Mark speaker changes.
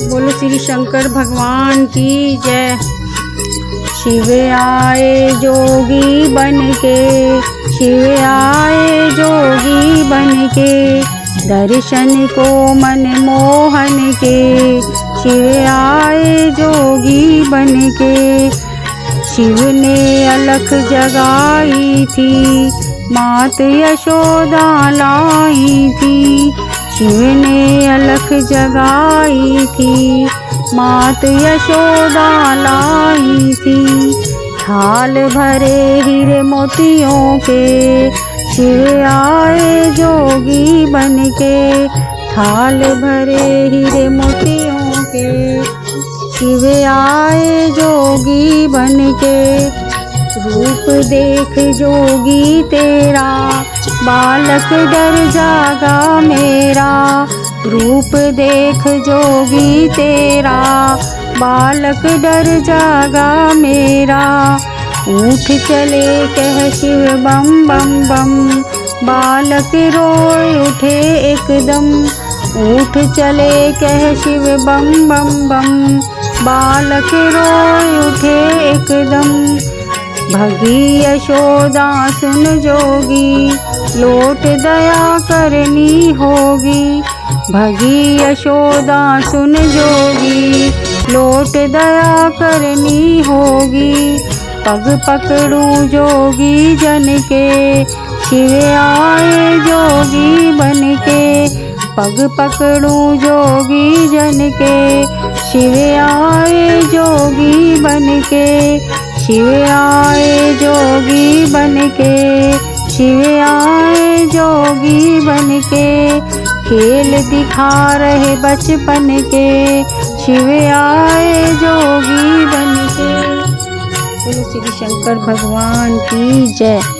Speaker 1: श्री शंकर, भगवान की जय। शिव आए जोगी बन के शिव आए जोगी बन के दर्शन को मन मोहन के शिव आए जोगी बन के शिव ने अलख जगाई थी, मात यशोदा लाई थी शिव ने अलख जगाई थी, मात यशोदा लाई थी। थाल भरे हीरे मोतियों के शिव आए जोगी बन के थाल भरे हीरे मोतियों के शिव आए जोगी बन के रूप देख जोगी तेरा बालक डर जागा मेरा, रूप देख जोगी तेरा। बालक डर जागा मेरा उठ चले कह शिव बम बम बम। बालक रोए उठे एकदम उठ चले कह शिव बम बम बम। बालक रोए उठे एकदम भगी यशोदा सुन जोगी, लोट दया करनी होगी। भगी यशोदा सुन जोगी, लोट दया करनी होगी। पग पकड़ू जोगी जन के शिव आए जोगी बन के पग पकड़ू जोगी जन के शिव आए जोगी बन के शिव आए जोगी बन के शिव आए जोगी बन के खेल दिखा रहे बचपन के, शिव आए जोगी बन के श्री शंकर, भगवान की जय।